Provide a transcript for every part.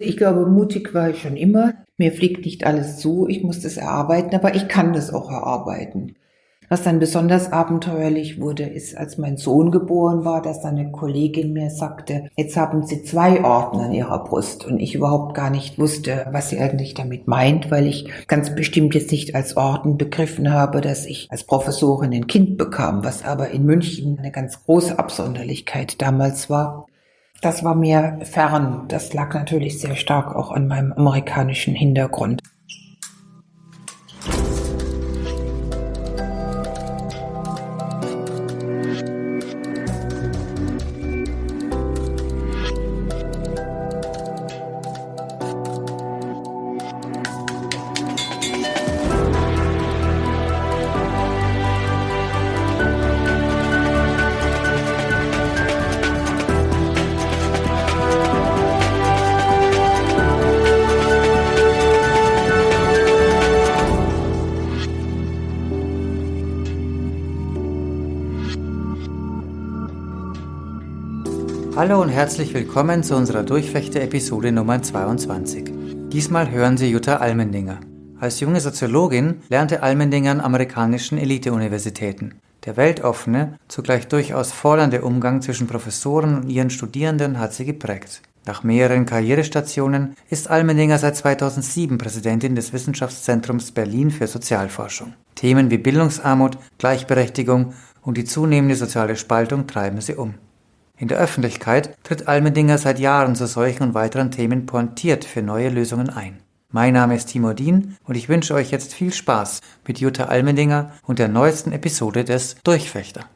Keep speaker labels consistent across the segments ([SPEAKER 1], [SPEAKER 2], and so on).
[SPEAKER 1] Ich glaube, mutig war ich schon immer. Mir fliegt nicht alles zu, ich muss das erarbeiten, aber ich kann das auch erarbeiten. Was dann besonders abenteuerlich wurde, ist, als mein Sohn geboren war, dass eine Kollegin mir sagte, jetzt haben Sie zwei Orden an Ihrer Brust und ich überhaupt gar nicht wusste, was sie eigentlich damit meint, weil ich ganz bestimmt jetzt nicht als Orden begriffen habe, dass ich als Professorin ein Kind bekam, was aber in München eine ganz große Absonderlichkeit damals war. Das war mir fern. Das lag natürlich sehr stark auch an meinem amerikanischen Hintergrund.
[SPEAKER 2] Hallo und herzlich willkommen zu unserer Durchfechter-Episode Nummer 22. Diesmal hören Sie Jutta Almendinger. Als junge Soziologin lernte Almendinger an amerikanischen Elite-Universitäten. Der weltoffene, zugleich durchaus fordernde Umgang zwischen Professoren und ihren Studierenden hat sie geprägt. Nach mehreren Karrierestationen ist Almendinger seit 2007 Präsidentin des Wissenschaftszentrums Berlin für Sozialforschung. Themen wie Bildungsarmut, Gleichberechtigung und die zunehmende soziale Spaltung treiben sie um. In der Öffentlichkeit tritt Almendinger seit Jahren zu solchen und weiteren Themen pointiert für neue Lösungen ein. Mein Name ist Timo Dien und ich wünsche euch jetzt viel Spaß mit Jutta Almendinger und der neuesten Episode des Durchfechter.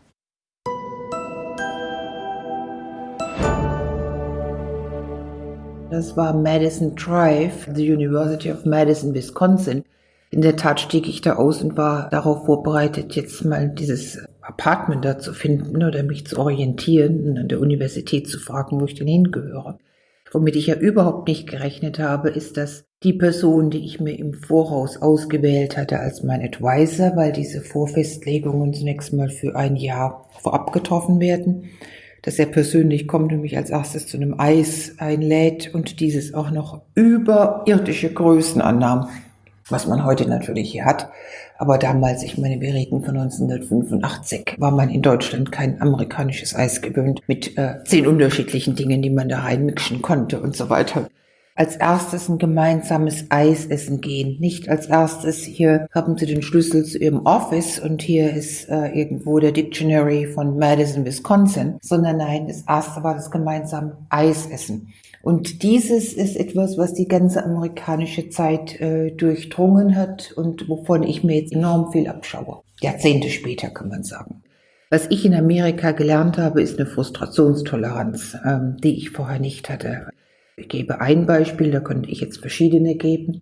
[SPEAKER 1] Das war Madison Drive, the University of Madison, Wisconsin. In der Tat stieg ich da aus und war darauf vorbereitet, jetzt mal dieses Apartment da zu finden oder mich zu orientieren und an der Universität zu fragen, wo ich denn hingehöre. Womit ich ja überhaupt nicht gerechnet habe, ist, dass die Person, die ich mir im Voraus ausgewählt hatte als mein Advisor, weil diese Vorfestlegungen zunächst mal für ein Jahr vorab getroffen werden, dass er persönlich kommt und mich als erstes zu einem Eis einlädt und dieses auch noch überirdische Größen annahm was man heute natürlich hier hat. Aber damals, ich meine, wir reden von 1985, war man in Deutschland kein amerikanisches Eis gewöhnt mit äh, zehn unterschiedlichen Dingen, die man da reinmixen konnte und so weiter. Als erstes ein gemeinsames Eis essen gehen. Nicht als erstes, hier haben Sie den Schlüssel zu Ihrem Office und hier ist äh, irgendwo der Dictionary von Madison, Wisconsin, sondern nein, das erste war das gemeinsame Eis essen. Und dieses ist etwas, was die ganze amerikanische Zeit äh, durchdrungen hat und wovon ich mir jetzt enorm viel abschaue. Jahrzehnte später kann man sagen. Was ich in Amerika gelernt habe, ist eine Frustrationstoleranz, ähm, die ich vorher nicht hatte. Ich gebe ein Beispiel, da könnte ich jetzt verschiedene geben.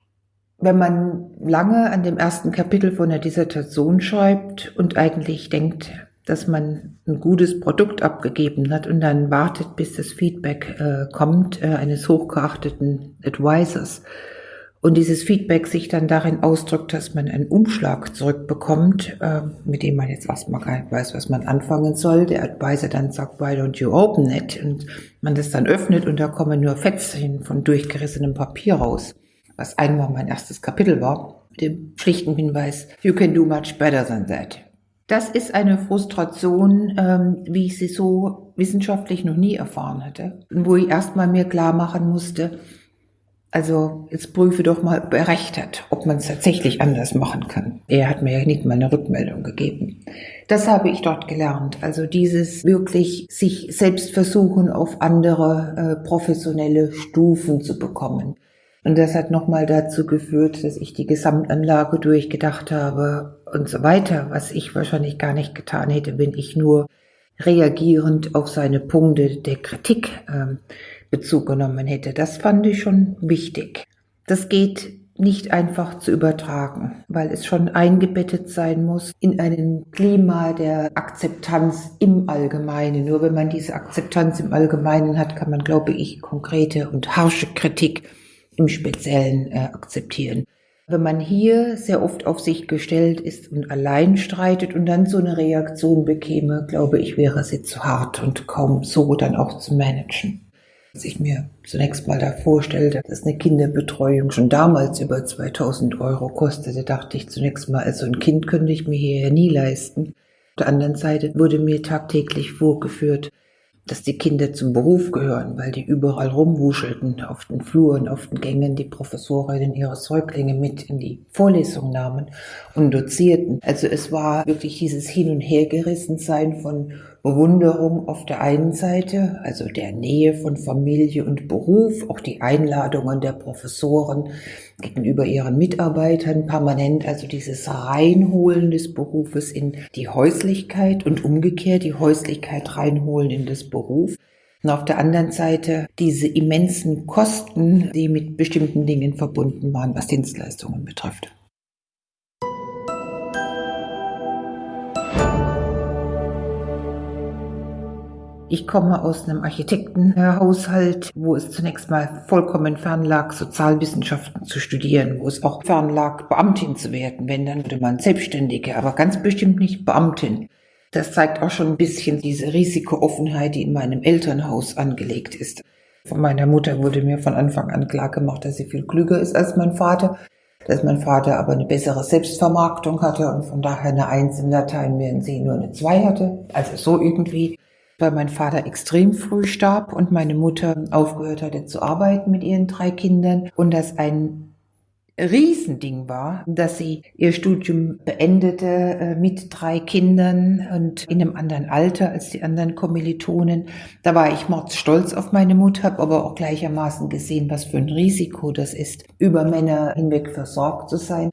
[SPEAKER 1] Wenn man lange an dem ersten Kapitel von der Dissertation schreibt und eigentlich denkt, dass man ein gutes Produkt abgegeben hat und dann wartet, bis das Feedback äh, kommt äh, eines hochgeachteten Advisors und dieses Feedback sich dann darin ausdrückt, dass man einen Umschlag zurückbekommt, äh, mit dem man jetzt erstmal gar nicht weiß, was man anfangen soll. Der Advisor dann sagt, why don't you open it? Und man das dann öffnet und da kommen nur Fetzchen von durchgerissenem Papier raus, was einmal mein erstes Kapitel war, mit dem schlichten Hinweis, you can do much better than that. Das ist eine Frustration, ähm, wie ich sie so wissenschaftlich noch nie erfahren hatte. Wo ich erstmal mir klar machen musste, also jetzt prüfe doch mal, ob er recht hat, ob man es tatsächlich anders machen kann. Er hat mir ja nicht mal eine Rückmeldung gegeben. Das habe ich dort gelernt. Also dieses wirklich sich selbst versuchen, auf andere äh, professionelle Stufen zu bekommen. Und das hat nochmal dazu geführt, dass ich die Gesamtanlage durchgedacht habe und so weiter, was ich wahrscheinlich gar nicht getan hätte, wenn ich nur reagierend auf seine Punkte der Kritik ähm, Bezug genommen hätte. Das fand ich schon wichtig. Das geht nicht einfach zu übertragen, weil es schon eingebettet sein muss in einem Klima der Akzeptanz im Allgemeinen. Nur wenn man diese Akzeptanz im Allgemeinen hat, kann man, glaube ich, konkrete und harsche Kritik im Speziellen äh, akzeptieren. Wenn man hier sehr oft auf sich gestellt ist und allein streitet und dann so eine Reaktion bekäme, glaube ich, wäre sie zu hart und kaum so dann auch zu managen. Als ich mir zunächst mal da vorstellte, dass eine Kinderbetreuung schon damals über 2000 Euro kostete, dachte ich zunächst mal, also ein Kind könnte ich mir hier ja nie leisten. Auf der anderen Seite wurde mir tagtäglich vorgeführt, dass die Kinder zum Beruf gehören, weil die überall rumwuschelten, auf den Fluren, auf den Gängen, die Professorinnen ihre Säuglinge mit in die Vorlesung nahmen und dozierten. Also es war wirklich dieses Hin- und Hergerissensein von Bewunderung auf der einen Seite, also der Nähe von Familie und Beruf, auch die Einladungen der Professoren gegenüber ihren Mitarbeitern permanent, also dieses Reinholen des Berufes in die Häuslichkeit und umgekehrt die Häuslichkeit reinholen in das Beruf. Und auf der anderen Seite diese immensen Kosten, die mit bestimmten Dingen verbunden waren, was Dienstleistungen betrifft. Ich komme aus einem Architektenhaushalt, wo es zunächst mal vollkommen fern lag, Sozialwissenschaften zu studieren, wo es auch fern lag, Beamtin zu werden. Wenn, dann würde man Selbstständige, aber ganz bestimmt nicht Beamtin. Das zeigt auch schon ein bisschen diese Risikooffenheit, die in meinem Elternhaus angelegt ist. Von meiner Mutter wurde mir von Anfang an klar gemacht, dass sie viel klüger ist als mein Vater, dass mein Vater aber eine bessere Selbstvermarktung hatte und von daher eine Eins in Latein, während sie nur eine Zwei hatte. Also so irgendwie weil mein Vater extrem früh starb und meine Mutter aufgehört hatte zu arbeiten mit ihren drei Kindern und das ein Riesending war, dass sie ihr Studium beendete äh, mit drei Kindern und in einem anderen Alter als die anderen Kommilitonen. Da war ich mordsstolz auf meine Mutter, habe aber auch gleichermaßen gesehen, was für ein Risiko das ist, über Männer hinweg versorgt zu sein.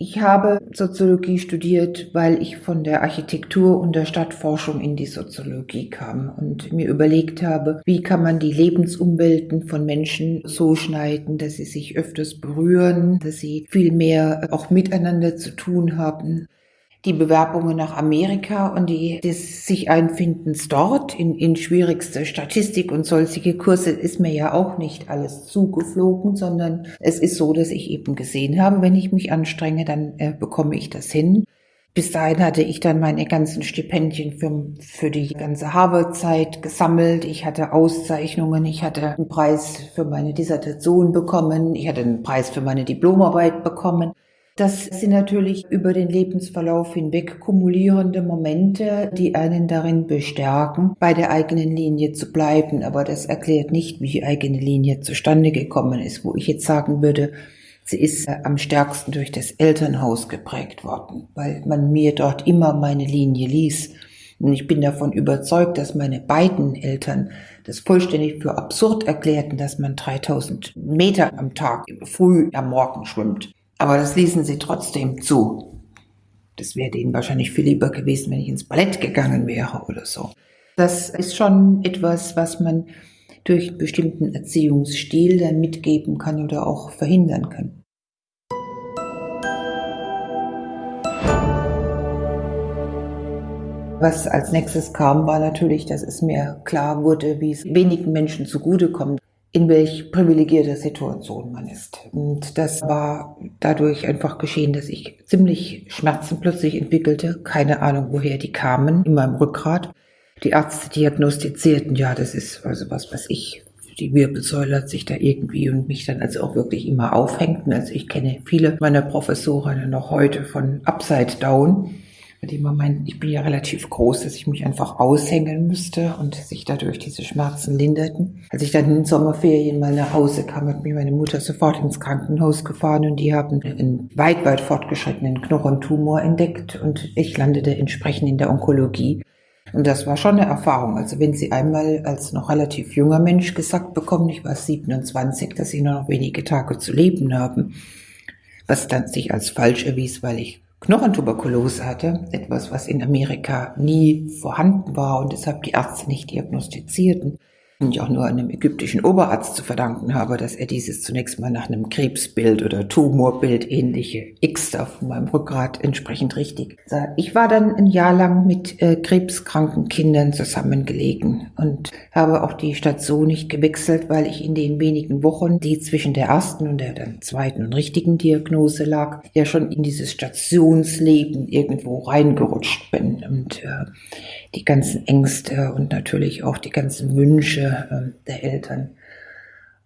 [SPEAKER 1] Ich habe Soziologie studiert, weil ich von der Architektur und der Stadtforschung in die Soziologie kam und mir überlegt habe, wie kann man die Lebensumwelten von Menschen so schneiden, dass sie sich öfters berühren, dass sie viel mehr auch miteinander zu tun haben die Bewerbungen nach Amerika und die des sich Einfindens dort in, in schwierigste Statistik und solche Kurse ist mir ja auch nicht alles zugeflogen, sondern es ist so, dass ich eben gesehen habe, wenn ich mich anstrenge, dann äh, bekomme ich das hin. Bis dahin hatte ich dann meine ganzen Stipendien für, für die ganze Harvard-Zeit gesammelt. Ich hatte Auszeichnungen, ich hatte einen Preis für meine Dissertation bekommen, ich hatte einen Preis für meine Diplomarbeit bekommen. Das sind natürlich über den Lebensverlauf hinweg kumulierende Momente, die einen darin bestärken, bei der eigenen Linie zu bleiben. Aber das erklärt nicht, wie die eigene Linie zustande gekommen ist, wo ich jetzt sagen würde, sie ist äh, am stärksten durch das Elternhaus geprägt worden, weil man mir dort immer meine Linie ließ. Und ich bin davon überzeugt, dass meine beiden Eltern das vollständig für absurd erklärten, dass man 3000 Meter am Tag früh am Morgen schwimmt. Aber das ließen sie trotzdem zu. Das wäre denen wahrscheinlich viel lieber gewesen, wenn ich ins Ballett gegangen wäre oder so. Das ist schon etwas, was man durch einen bestimmten Erziehungsstil dann mitgeben kann oder auch verhindern kann. Was als nächstes kam, war natürlich, dass es mir klar wurde, wie es wenigen Menschen zugutekommt in welch privilegierter Situation man ist. Und das war dadurch einfach geschehen, dass ich ziemlich Schmerzen plötzlich entwickelte, keine Ahnung, woher die kamen, in meinem Rückgrat. Die Ärzte diagnostizierten, ja, das ist also was, was ich, die Wirbelsäule hat sich da irgendwie und mich dann also auch wirklich immer aufhängten. Also ich kenne viele meiner Professorinnen noch heute von Upside Down bei dem man meint, ich bin ja relativ groß, dass ich mich einfach aushängen müsste und sich dadurch diese Schmerzen linderten. Als ich dann in den Sommerferien mal nach Hause kam, hat mich meine Mutter sofort ins Krankenhaus gefahren und die haben einen weit, weit fortgeschrittenen Knochentumor entdeckt und ich landete entsprechend in der Onkologie. Und das war schon eine Erfahrung. Also wenn Sie einmal als noch relativ junger Mensch gesagt bekommen, ich war 27, dass Sie nur noch wenige Tage zu leben haben, was dann sich als falsch erwies, weil ich Knochentuberkulose hatte, etwas, was in Amerika nie vorhanden war und deshalb die Ärzte nicht diagnostizierten und ich auch nur einem ägyptischen Oberarzt zu verdanken habe, dass er dieses zunächst mal nach einem Krebsbild oder Tumorbild ähnliche X von meinem Rückgrat entsprechend richtig sah. Ich war dann ein Jahr lang mit äh, krebskranken Kindern zusammengelegen und habe auch die Station nicht gewechselt, weil ich in den wenigen Wochen, die zwischen der ersten und der dann zweiten und richtigen Diagnose lag, ja schon in dieses Stationsleben irgendwo reingerutscht bin und äh, die ganzen Ängste und natürlich auch die ganzen Wünsche äh, der Eltern.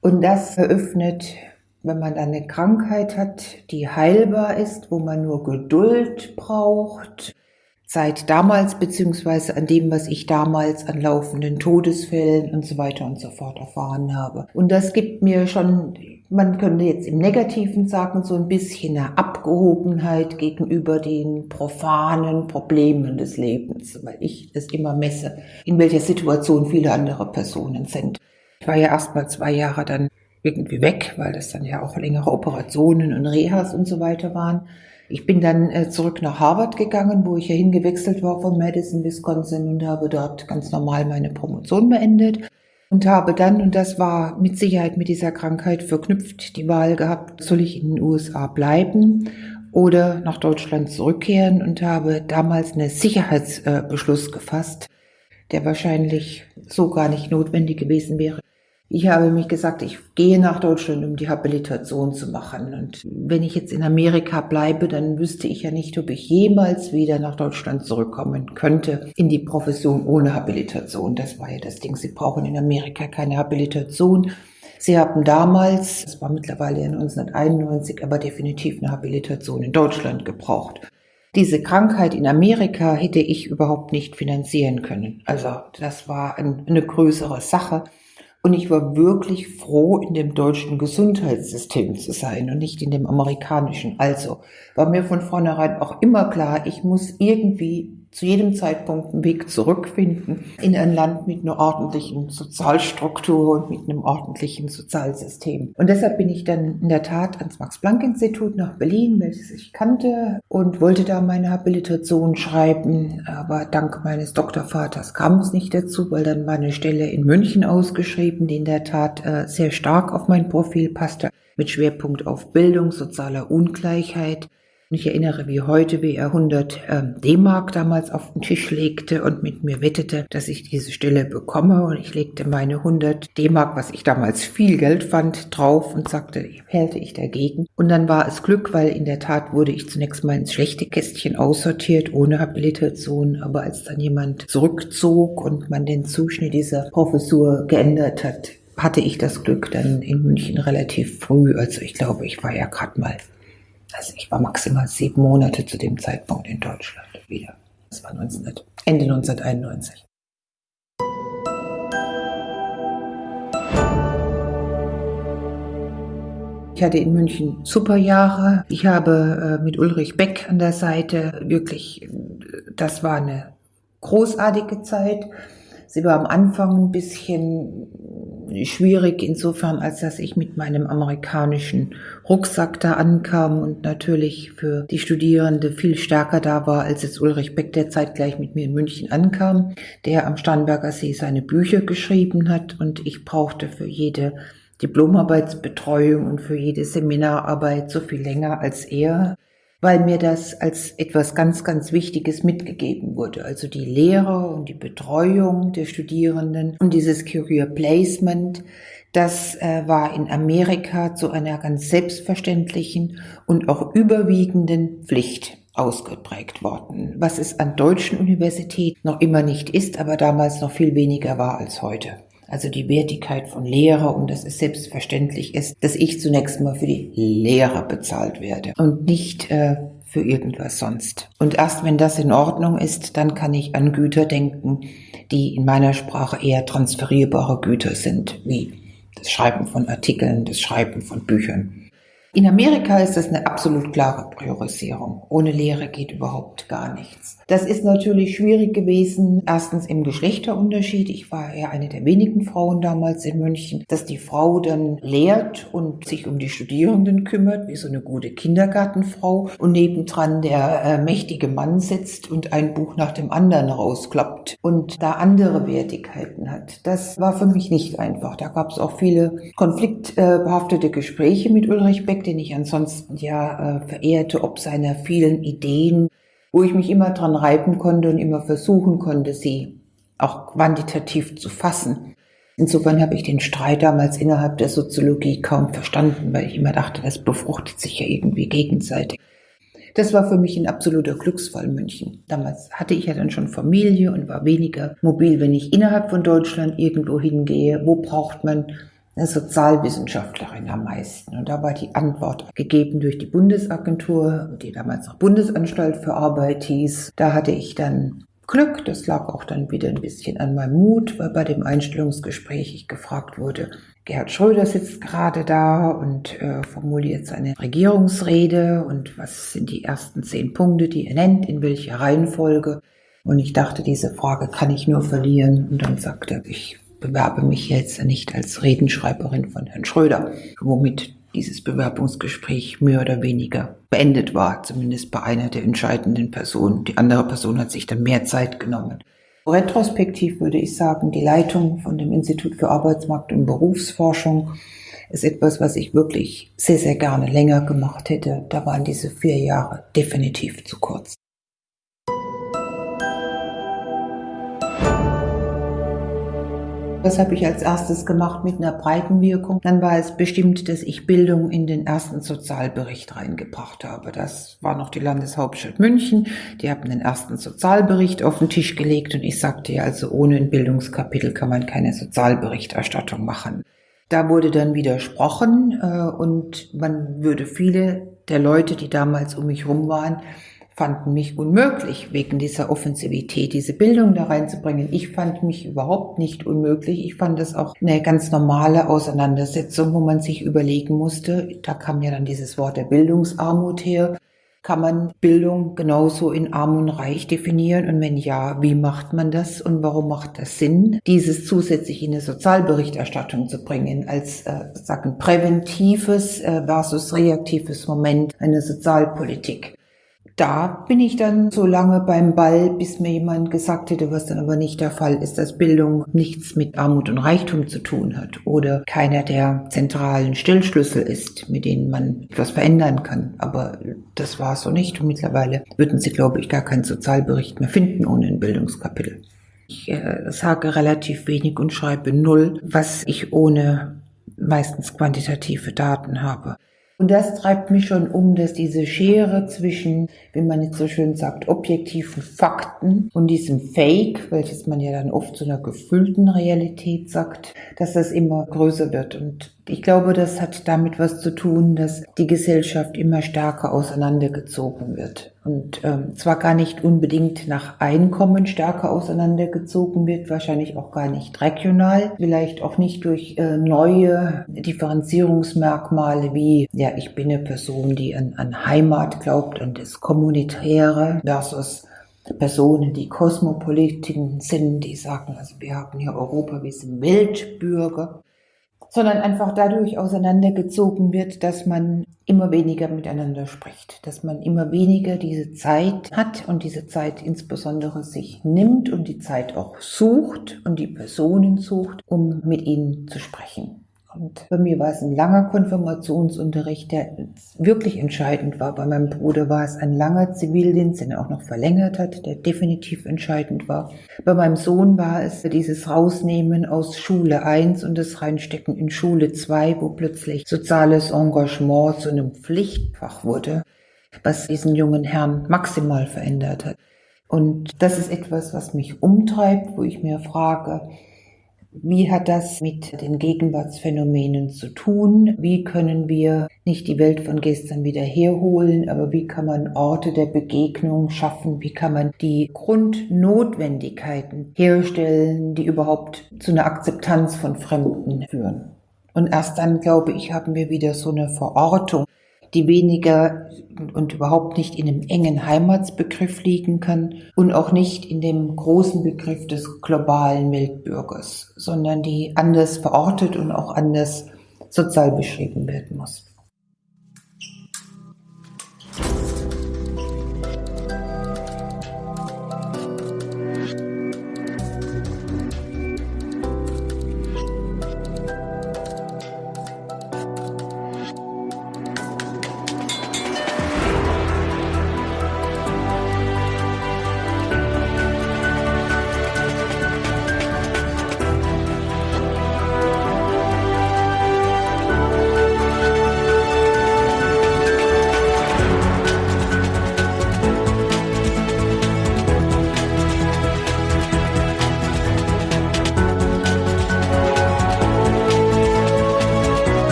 [SPEAKER 1] Und das eröffnet, wenn man eine Krankheit hat, die heilbar ist, wo man nur Geduld braucht, seit damals beziehungsweise an dem, was ich damals an laufenden Todesfällen und so weiter und so fort erfahren habe. Und das gibt mir schon, man könnte jetzt im Negativen sagen, so ein bisschen eine Abgehobenheit gegenüber den profanen Problemen des Lebens, weil ich es immer messe, in welcher Situation viele andere Personen sind. Ich war ja erst mal zwei Jahre dann irgendwie weg, weil das dann ja auch längere Operationen und Rehas und so weiter waren. Ich bin dann äh, zurück nach Harvard gegangen, wo ich ja hingewechselt war von Madison, Wisconsin und habe dort ganz normal meine Promotion beendet und habe dann, und das war mit Sicherheit mit dieser Krankheit verknüpft, die Wahl gehabt, soll ich in den USA bleiben oder nach Deutschland zurückkehren und habe damals einen Sicherheitsbeschluss gefasst, der wahrscheinlich so gar nicht notwendig gewesen wäre. Ich habe mich gesagt, ich gehe nach Deutschland, um die Habilitation zu machen. Und wenn ich jetzt in Amerika bleibe, dann wüsste ich ja nicht, ob ich jemals wieder nach Deutschland zurückkommen könnte in die Profession ohne Habilitation. Das war ja das Ding. Sie brauchen in Amerika keine Habilitation. Sie haben damals, das war mittlerweile 1991, aber definitiv eine Habilitation in Deutschland gebraucht. Diese Krankheit in Amerika hätte ich überhaupt nicht finanzieren können. Also das war eine größere Sache. Und ich war wirklich froh, in dem deutschen Gesundheitssystem zu sein und nicht in dem amerikanischen. Also war mir von vornherein auch immer klar, ich muss irgendwie zu jedem Zeitpunkt einen Weg zurückfinden in ein Land mit einer ordentlichen Sozialstruktur und mit einem ordentlichen Sozialsystem. Und deshalb bin ich dann in der Tat ans Max-Planck-Institut nach Berlin, welches ich kannte, und wollte da meine Habilitation schreiben. Aber dank meines Doktorvaters kam es nicht dazu, weil dann war eine Stelle in München ausgeschrieben, die in der Tat äh, sehr stark auf mein Profil passte, mit Schwerpunkt auf Bildung, sozialer Ungleichheit ich erinnere wie heute, wie er 100 ähm, D-Mark damals auf den Tisch legte und mit mir wettete, dass ich diese Stelle bekomme. Und ich legte meine 100 D-Mark, was ich damals viel Geld fand, drauf und sagte, hälte ich dagegen. Und dann war es Glück, weil in der Tat wurde ich zunächst mal ins schlechte Kästchen aussortiert, ohne Habilitation. Aber als dann jemand zurückzog und man den Zuschnitt dieser Professur geändert hat, hatte ich das Glück dann in München relativ früh. Also ich glaube, ich war ja gerade mal also ich war maximal sieben Monate zu dem Zeitpunkt in Deutschland wieder. Das war 19, Ende 1991. Ich hatte in München super Jahre. Ich habe äh, mit Ulrich Beck an der Seite wirklich, das war eine großartige Zeit. Sie war am Anfang ein bisschen schwierig insofern, als dass ich mit meinem amerikanischen Rucksack da ankam und natürlich für die Studierende viel stärker da war, als jetzt Ulrich Beck, der zeitgleich mit mir in München ankam, der am Starnberger See seine Bücher geschrieben hat. Und ich brauchte für jede Diplomarbeitsbetreuung und für jede Seminararbeit so viel länger als er weil mir das als etwas ganz, ganz Wichtiges mitgegeben wurde. Also die Lehre und die Betreuung der Studierenden und dieses Career Placement, das äh, war in Amerika zu einer ganz selbstverständlichen und auch überwiegenden Pflicht ausgeprägt worden, was es an deutschen Universitäten noch immer nicht ist, aber damals noch viel weniger war als heute also die Wertigkeit von Lehre und dass es selbstverständlich ist, dass ich zunächst mal für die Lehre bezahlt werde und nicht äh, für irgendwas sonst. Und erst wenn das in Ordnung ist, dann kann ich an Güter denken, die in meiner Sprache eher transferierbare Güter sind, wie das Schreiben von Artikeln, das Schreiben von Büchern. In Amerika ist das eine absolut klare Priorisierung. Ohne Lehre geht überhaupt gar nichts. Das ist natürlich schwierig gewesen. Erstens im Geschlechterunterschied. Ich war ja eine der wenigen Frauen damals in München, dass die Frau dann lehrt und sich um die Studierenden kümmert, wie so eine gute Kindergartenfrau. Und nebendran der äh, mächtige Mann sitzt und ein Buch nach dem anderen rausklappt und da andere Wertigkeiten hat. Das war für mich nicht einfach. Da gab es auch viele konfliktbehaftete Gespräche mit Ulrich Beck den ich ansonsten ja äh, verehrte, ob seiner vielen Ideen, wo ich mich immer dran reiben konnte und immer versuchen konnte, sie auch quantitativ zu fassen. Insofern habe ich den Streit damals innerhalb der Soziologie kaum verstanden, weil ich immer dachte, das befruchtet sich ja irgendwie gegenseitig. Das war für mich ein absoluter Glücksfall München. Damals hatte ich ja dann schon Familie und war weniger mobil, wenn ich innerhalb von Deutschland irgendwo hingehe. Wo braucht man eine Sozialwissenschaftlerin am meisten. Und da war die Antwort gegeben durch die Bundesagentur, die damals noch Bundesanstalt für Arbeit hieß. Da hatte ich dann Glück. Das lag auch dann wieder ein bisschen an meinem Mut, weil bei dem Einstellungsgespräch ich gefragt wurde, Gerhard Schröder sitzt gerade da und äh, formuliert seine Regierungsrede und was sind die ersten zehn Punkte, die er nennt, in welcher Reihenfolge. Und ich dachte, diese Frage kann ich nur verlieren. Und dann sagte er, ich bewerbe mich jetzt nicht als Redenschreiberin von Herrn Schröder, womit dieses Bewerbungsgespräch mehr oder weniger beendet war, zumindest bei einer der entscheidenden Personen. Die andere Person hat sich dann mehr Zeit genommen. Retrospektiv würde ich sagen, die Leitung von dem Institut für Arbeitsmarkt und Berufsforschung ist etwas, was ich wirklich sehr, sehr gerne länger gemacht hätte. Da waren diese vier Jahre definitiv zu kurz. Das habe ich als erstes gemacht mit einer breiten Wirkung. Dann war es bestimmt, dass ich Bildung in den ersten Sozialbericht reingebracht habe. Das war noch die Landeshauptstadt München. Die haben den ersten Sozialbericht auf den Tisch gelegt und ich sagte ja, also ohne ein Bildungskapitel kann man keine Sozialberichterstattung machen. Da wurde dann widersprochen äh, und man würde viele der Leute, die damals um mich rum waren, fanden mich unmöglich, wegen dieser Offensivität diese Bildung da reinzubringen. Ich fand mich überhaupt nicht unmöglich. Ich fand es auch eine ganz normale Auseinandersetzung, wo man sich überlegen musste, da kam ja dann dieses Wort der Bildungsarmut her, kann man Bildung genauso in arm und reich definieren? Und wenn ja, wie macht man das und warum macht das Sinn, dieses zusätzlich in eine Sozialberichterstattung zu bringen, als äh, sagen präventives äh, versus reaktives Moment einer Sozialpolitik? Da bin ich dann so lange beim Ball, bis mir jemand gesagt hätte, was dann aber nicht der Fall ist, dass Bildung nichts mit Armut und Reichtum zu tun hat oder keiner der zentralen Stillschlüssel ist, mit denen man etwas verändern kann. Aber das war so nicht und mittlerweile würden Sie, glaube ich, gar keinen Sozialbericht mehr finden ohne ein Bildungskapitel. Ich äh, sage relativ wenig und schreibe null, was ich ohne meistens quantitative Daten habe. Und das treibt mich schon um, dass diese Schere zwischen, wie man jetzt so schön sagt, objektiven Fakten und diesem Fake, welches man ja dann oft zu einer gefüllten Realität sagt, dass das immer größer wird. Und ich glaube, das hat damit was zu tun, dass die Gesellschaft immer stärker auseinandergezogen wird. Und ähm, zwar gar nicht unbedingt nach Einkommen stärker auseinandergezogen wird, wahrscheinlich auch gar nicht regional, vielleicht auch nicht durch äh, neue Differenzierungsmerkmale wie, ja, ich bin eine Person, die an, an Heimat glaubt und das Kommunitäre versus Personen, die Kosmopolitiken sind, die sagen, also wir haben hier Europa, wir sind Weltbürger sondern einfach dadurch auseinandergezogen wird, dass man immer weniger miteinander spricht, dass man immer weniger diese Zeit hat und diese Zeit insbesondere sich nimmt und die Zeit auch sucht und die Personen sucht, um mit ihnen zu sprechen. Und bei mir war es ein langer Konfirmationsunterricht, der wirklich entscheidend war. Bei meinem Bruder war es ein langer Zivildienst, den er auch noch verlängert hat, der definitiv entscheidend war. Bei meinem Sohn war es dieses Rausnehmen aus Schule 1 und das Reinstecken in Schule 2, wo plötzlich soziales Engagement zu einem Pflichtfach wurde, was diesen jungen Herrn maximal verändert hat. Und das ist etwas, was mich umtreibt, wo ich mir frage, wie hat das mit den Gegenwartsphänomenen zu tun? Wie können wir nicht die Welt von gestern wieder herholen, aber wie kann man Orte der Begegnung schaffen? Wie kann man die Grundnotwendigkeiten herstellen, die überhaupt zu einer Akzeptanz von Fremden führen? Und erst dann, glaube ich, haben wir wieder so eine Verortung die weniger und überhaupt nicht in einem engen Heimatsbegriff liegen kann und auch nicht in dem großen Begriff des globalen Weltbürgers, sondern die anders verortet und auch anders sozial beschrieben werden muss.